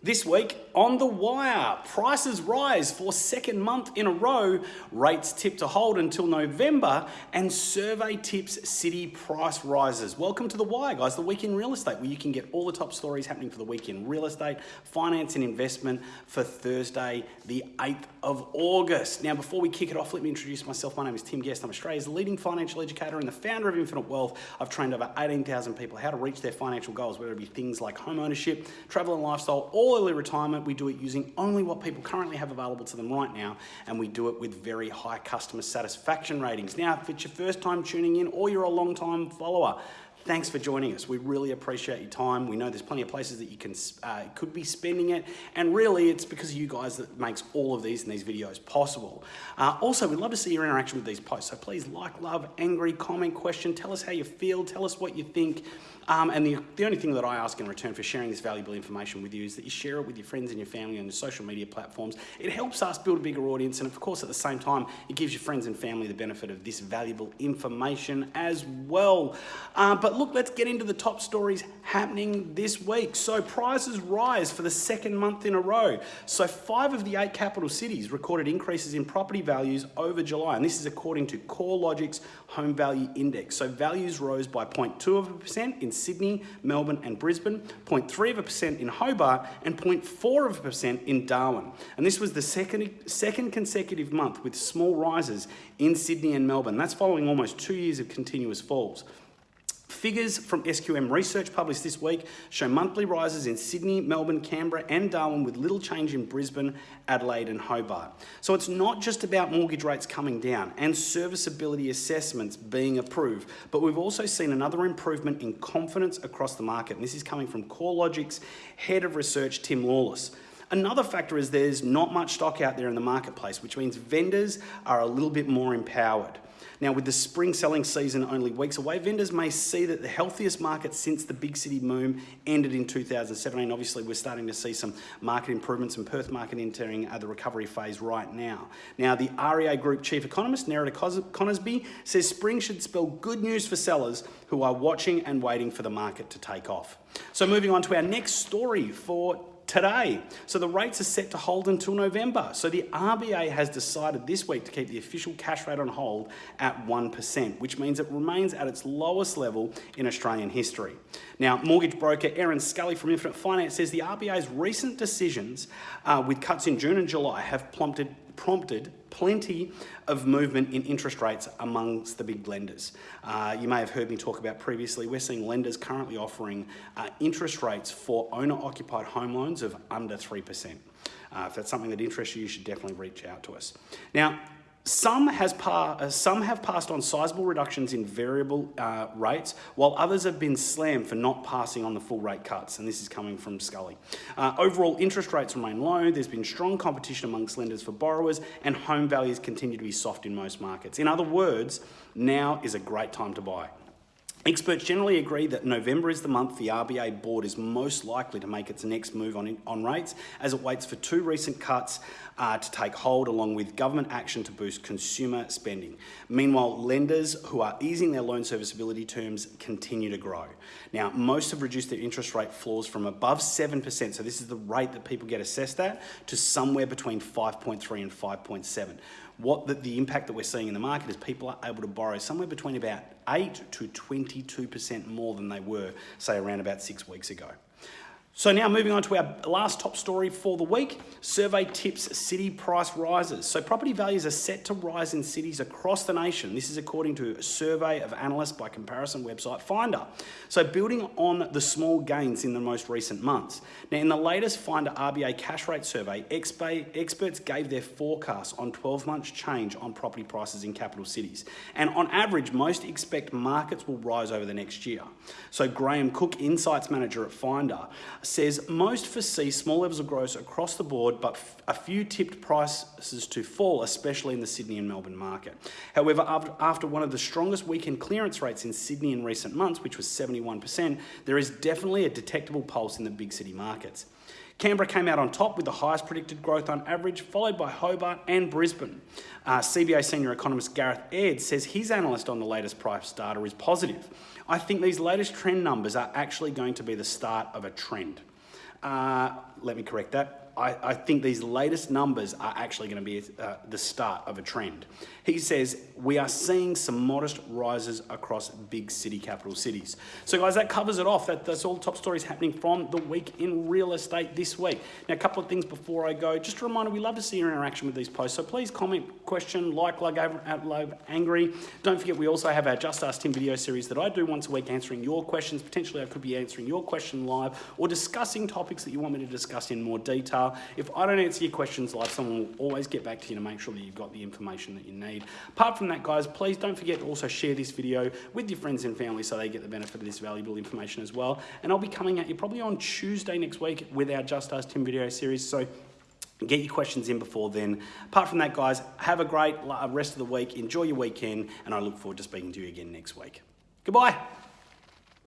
This week on The Wire, prices rise for second month in a row, rates tip to hold until November, and survey tips city price rises. Welcome to The Wire, guys, the week in real estate, where you can get all the top stories happening for the week in real estate, finance, and investment for Thursday, the 8th of August. Now, before we kick it off, let me introduce myself. My name is Tim Guest. I'm Australia's leading financial educator and the founder of Infinite Wealth. I've trained over 18,000 people how to reach their financial goals, whether it be things like home ownership, travel and lifestyle, or early retirement, we do it using only what people currently have available to them right now, and we do it with very high customer satisfaction ratings. Now, if it's your first time tuning in or you're a long time follower, thanks for joining us. We really appreciate your time. We know there's plenty of places that you can uh, could be spending it, and really it's because of you guys that makes all of these and these videos possible. Uh, also, we'd love to see your interaction with these posts, so please like, love, angry, comment, question, tell us how you feel, tell us what you think. Um, and the, the only thing that I ask in return for sharing this valuable information with you is that you share it with your friends and your family on your social media platforms. It helps us build a bigger audience, and of course, at the same time, it gives your friends and family the benefit of this valuable information as well. Uh, but look, let's get into the top stories happening this week. So, prices rise for the second month in a row. So, five of the eight capital cities recorded increases in property values over July, and this is according to CoreLogic's Home Value Index. So, values rose by 0.2 of a percent in Sydney, Melbourne, and Brisbane, 0.3 of a percent in Hobart, and 0.4 of a percent in Darwin. And this was the second, second consecutive month with small rises in Sydney and Melbourne. That's following almost two years of continuous falls. Figures from SQM research published this week show monthly rises in Sydney, Melbourne, Canberra, and Darwin with little change in Brisbane, Adelaide, and Hobart. So it's not just about mortgage rates coming down and serviceability assessments being approved, but we've also seen another improvement in confidence across the market. And this is coming from CoreLogic's head of research, Tim Lawless. Another factor is there's not much stock out there in the marketplace, which means vendors are a little bit more empowered. Now, with the spring selling season only weeks away, vendors may see that the healthiest market since the big city boom ended in 2017. Obviously, we're starting to see some market improvements and Perth market entering uh, the recovery phase right now. Now, the REA Group chief economist, Nerida Conisbee, says spring should spell good news for sellers who are watching and waiting for the market to take off. So moving on to our next story for today. So the rates are set to hold until November. So the RBA has decided this week to keep the official cash rate on hold at 1%, which means it remains at its lowest level in Australian history. Now, mortgage broker Erin Scully from Infinite Finance says the RBA's recent decisions uh, with cuts in June and July have prompted prompted plenty of movement in interest rates amongst the big lenders. Uh, you may have heard me talk about previously, we're seeing lenders currently offering uh, interest rates for owner-occupied home loans of under 3%. Uh, if that's something that interests you, you should definitely reach out to us. Now, some, has uh, some have passed on sizable reductions in variable uh, rates, while others have been slammed for not passing on the full rate cuts, and this is coming from Scully. Uh, overall, interest rates remain low, there's been strong competition amongst lenders for borrowers, and home values continue to be soft in most markets. In other words, now is a great time to buy. Experts generally agree that November is the month the RBA board is most likely to make its next move on, on rates as it waits for two recent cuts uh, to take hold along with government action to boost consumer spending. Meanwhile, lenders who are easing their loan serviceability terms continue to grow. Now, most have reduced their interest rate floors from above 7%, so this is the rate that people get assessed at, to somewhere between 5.3 and 5.7 what the, the impact that we're seeing in the market is people are able to borrow somewhere between about 8 to 22% more than they were, say, around about six weeks ago. So now moving on to our last top story for the week, survey tips city price rises. So property values are set to rise in cities across the nation. This is according to a survey of analysts by comparison website Finder. So building on the small gains in the most recent months. Now in the latest Finder RBA cash rate survey, experts gave their forecast on 12 months change on property prices in capital cities. And on average, most expect markets will rise over the next year. So Graham Cooke, Insights Manager at Finder, says most foresee small levels of growth across the board, but a few tipped prices to fall, especially in the Sydney and Melbourne market. However, after one of the strongest weekend clearance rates in Sydney in recent months, which was 71%, there is definitely a detectable pulse in the big city markets. Canberra came out on top with the highest predicted growth on average, followed by Hobart and Brisbane. Uh, CBA senior economist Gareth Aird says his analyst on the latest price data is positive. I think these latest trend numbers are actually going to be the start of a trend. Uh, let me correct that. I, I, think these latest numbers are actually going to be uh, the start of a trend. He says, we are seeing some modest rises across big city capital cities. So guys, that covers it off. That, that's all the top stories happening from the week in real estate this week. Now, a couple of things before I go. Just a reminder, we love to see your interaction with these posts. So please comment, question, like, like, love, angry. Don't forget, we also have our Just Ask Tim video series that I do once a week answering your questions. Potentially, I could be answering your question live or discussing topics that you want me to discuss in more detail. If I don't answer your questions live, someone will always get back to you to make sure that you've got the information that you need. Apart from that, guys, please don't forget to also share this video with your friends and family so they get the benefit of this valuable information as well. And I'll be coming at you probably on Tuesday next week with our Just Ask Tim video series. So Get your questions in before then. Apart from that, guys, have a great rest of the week. Enjoy your weekend, and I look forward to speaking to you again next week. Goodbye.